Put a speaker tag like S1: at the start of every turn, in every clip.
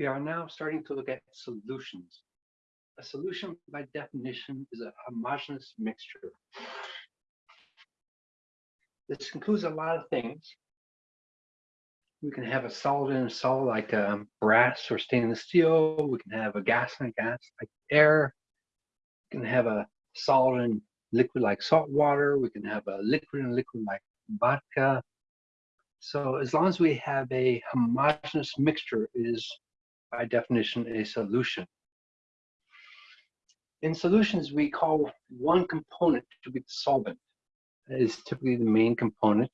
S1: We are now starting to look at solutions. A solution, by definition, is a homogeneous mixture. This includes a lot of things. We can have a solid and a solid like um, brass or stainless steel. We can have a gas and a gas like air. We can have a solid and liquid like salt water. We can have a liquid and liquid like vodka. So as long as we have a homogeneous mixture, is by definition a solution. In solutions, we call one component to be the solvent. That is typically the main component.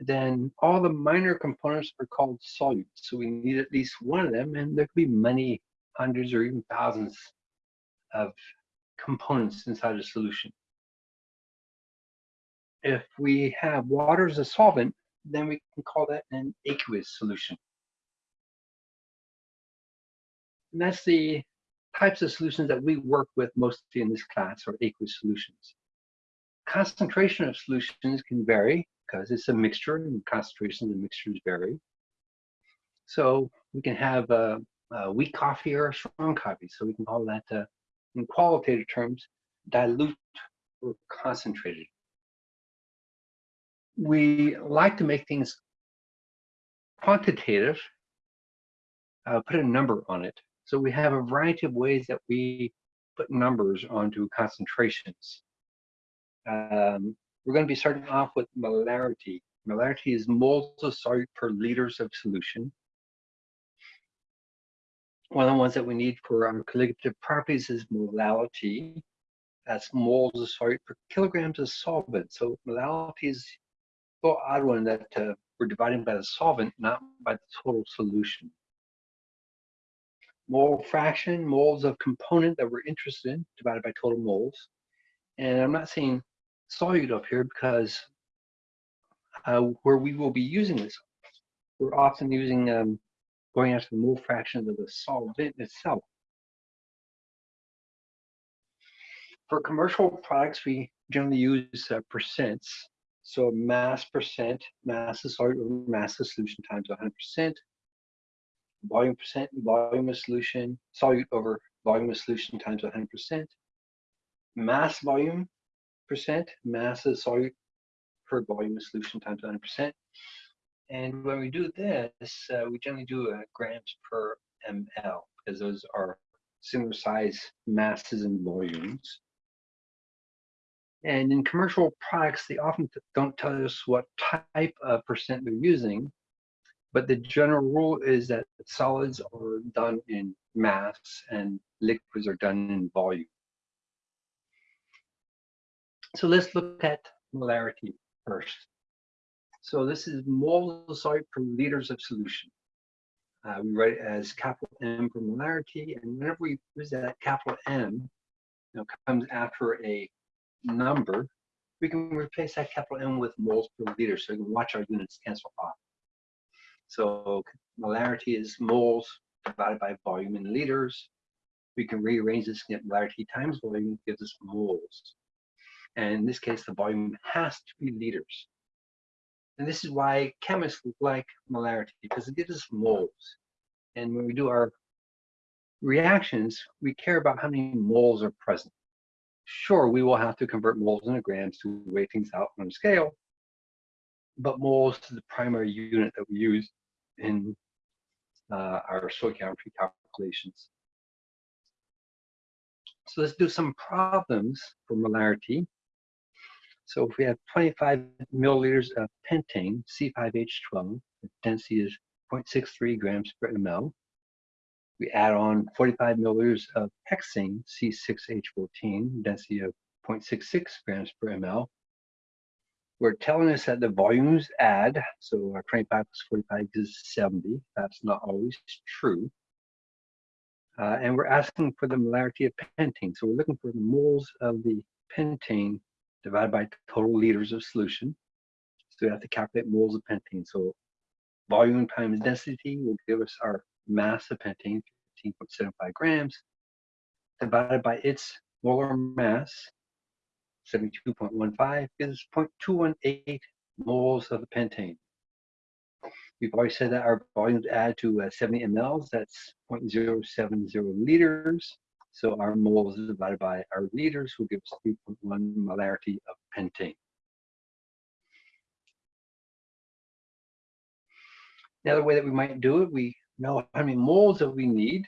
S1: Then all the minor components are called solutes. So we need at least one of them, and there could be many hundreds or even thousands of components inside a solution. If we have water as a solvent, then we can call that an aqueous solution. And that's the types of solutions that we work with mostly in this class are aqueous solutions. Concentration of solutions can vary because it's a mixture and concentrations of mixtures vary. So we can have a, a, weak coffee or a strong coffee. So we can call that, uh, in qualitative terms, dilute or concentrated. We like to make things quantitative, uh, put a number on it. So we have a variety of ways that we put numbers onto concentrations. Um, we're going to be starting off with molarity. Molarity is moles of solute per liters of solution. One of the ones that we need for our colligative properties is molality. That's moles of solute per kilograms of solvent. So molality is the odd one that uh, we're dividing by the solvent, not by the total solution mole fraction, moles of component that we're interested in, divided by total moles. And I'm not saying solute up here because uh, where we will be using this, we're often using um, going after the mole fractions of the solvent itself. For commercial products, we generally use uh, percents. So mass percent, mass of solute mass of solution times 100% volume percent volume of solution, solute over volume of solution times 100%, mass volume percent, mass of solute per volume of solution times 100%. And when we do this, uh, we generally do uh, grams per ml because those are similar size masses and volumes. And in commercial products, they often don't tell us what type of percent they're using. But the general rule is that solids are done in mass and liquids are done in volume. So let's look at molarity first. So this is moles per liters of solution. Uh, we write it as capital M for molarity, and whenever we use that capital M, you know, comes after a number, we can replace that capital M with moles per liter, so we can watch our units cancel off. So molarity is moles divided by volume in liters. We can rearrange this and get molarity times volume gives us moles. And in this case, the volume has to be liters. And this is why chemists like molarity, because it gives us moles. And when we do our reactions, we care about how many moles are present. Sure, we will have to convert moles into grams to weigh things out on a scale, but moles is the primary unit that we use in uh, our stoichiometry calculations. So let's do some problems for molarity. So if we have 25 milliliters of pentane, C5H12, the density is 0.63 grams per ml. We add on 45 milliliters of hexane, C6H14, density of 0.66 grams per ml we're telling us that the volumes add, so our 25 plus 45 is 70. That's not always true. Uh, and we're asking for the molarity of pentane. So we're looking for the moles of the pentane divided by total liters of solution. So we have to calculate moles of pentane. So volume times density will give us our mass of pentane, 15.75 grams, divided by its molar mass, 72.15 is 0.218 moles of the pentane. We've already said that our volumes add to uh, 70 mLs, that's 0.070 liters. So our moles divided by our liters will give us 3.1 molarity of pentane. Another way that we might do it, we know how many moles that we need.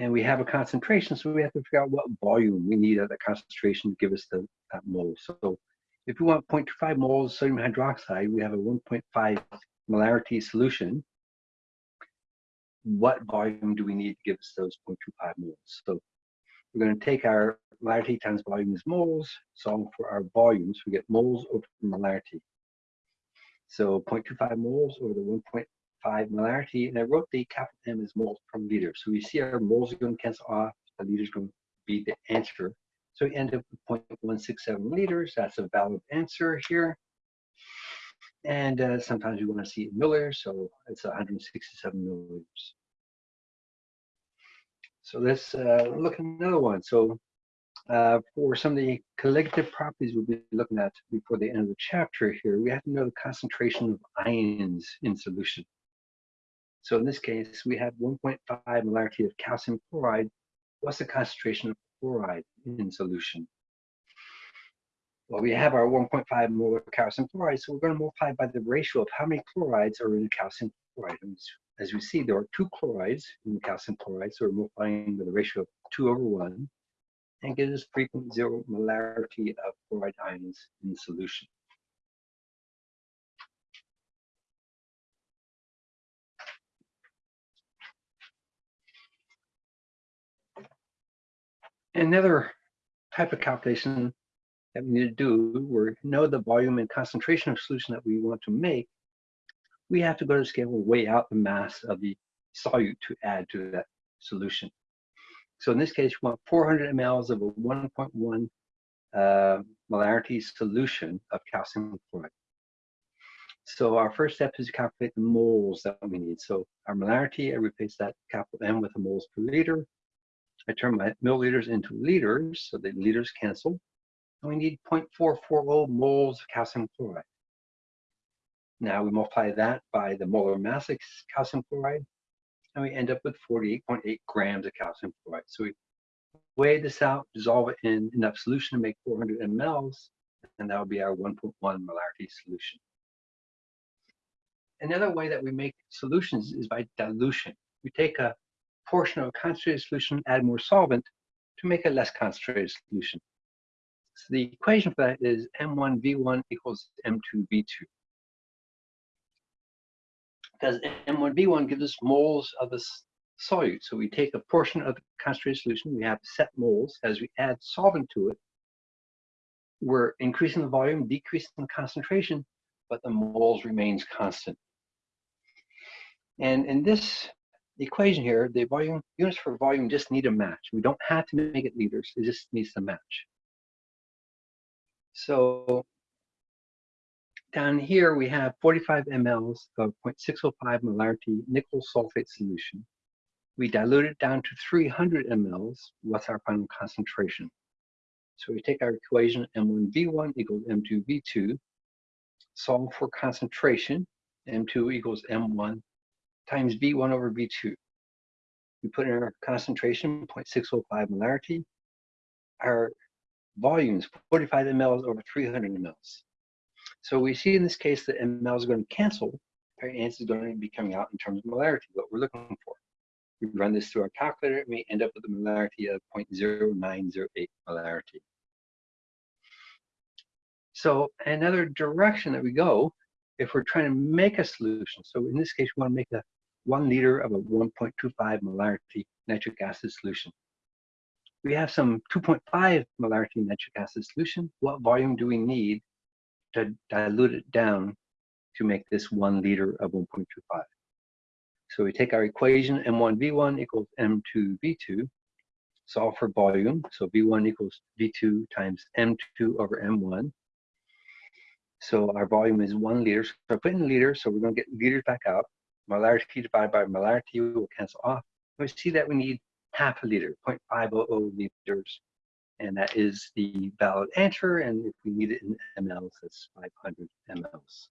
S1: And we have a concentration, so we have to figure out what volume we need at that concentration to give us the, that mole. So if we want 0.25 moles of sodium hydroxide, we have a 1.5 molarity solution. What volume do we need to give us those 0.25 moles? So we're going to take our molarity times volume is moles, solve for our volumes. We get moles over molarity. So 0.25 moles over the 1.5 molarity, and I wrote the capital M as moles per liter. So we see our moles are going to cancel off, the liters going to be the answer. So we end up with 0.167 liters. That's a valid answer here. And uh, sometimes we want to see it in milliliters, so it's 167 milliliters. So let's uh, look at another one. So uh, for some of the colligative properties we'll be looking at before the end of the chapter here, we have to know the concentration of ions in solution. So in this case, we have 1.5 molarity of calcium chloride. What's the concentration of chloride in solution? Well, we have our 1.5 molar calcium chloride, so we're going to multiply by the ratio of how many chlorides are in the calcium chloride. As we see, there are two chlorides in the calcium chloride, so we're multiplying by the ratio of 2 over 1 and gives us 3.0 molarity of chloride ions in solution. Another type of calculation that we need to do, where we know the volume and concentration of solution that we want to make, we have to go to scale and weigh out the mass of the solute to add to that solution. So in this case, we want 400 mLs of a 1.1 uh, molarity solution of calcium chloride. So our first step is to calculate the moles that we need. So our molarity, I replace that capital M with the moles per liter. I turn my milliliters into liters, so the liters cancel. And we need 0.440 moles of calcium chloride. Now we multiply that by the molar mass of calcium chloride, and we end up with 48.8 grams of calcium chloride. So we weigh this out, dissolve it in enough solution to make 400 mLs, and that would be our 1.1 molarity solution. Another way that we make solutions is by dilution. We take a portion of a concentrated solution, add more solvent to make a less concentrated solution. So the equation for that is M1V1 equals M2V2 because M1V1 gives us moles of the solute. So we take a portion of the concentrated solution, we have set moles. As we add solvent to it, we're increasing the volume, decreasing the concentration, but the moles remains constant. And in this equation here, the volume units for volume just need a match. We don't have to make it liters, it just needs to match. So down here we have 45 mLs of 0.605 molarity nickel sulfate solution. We dilute it down to 300 mLs. What's our final concentration? So we take our equation M1V1 equals M2V2, solve for concentration, M2 equals M1 times V1 over V2. We put in our concentration, 0.605 molarity. Our volumes, 45 mLs over 300 mLs. So we see in this case that ml is going to cancel. Our answer is going to be coming out in terms of molarity, what we're looking for. We run this through our calculator and we end up with a molarity of 0.0908 molarity. So another direction that we go, if we're trying to make a solution, so in this case, we want to make a one liter of a 1.25 molarity nitric acid solution. We have some 2.5 molarity nitric acid solution. What volume do we need to dilute it down to make this one liter of 1.25. So we take our equation M1V1 equals M2V2, solve for volume. So V1 equals V2 times M2 over M1. So our volume is one liter. So I put in liters, so we're going to get liters back out. Molarity divided by molarity will cancel off. We see that we need half a liter, 0.500 liters and that is the valid answer. And if we need it in mLs, that's 500 mLs.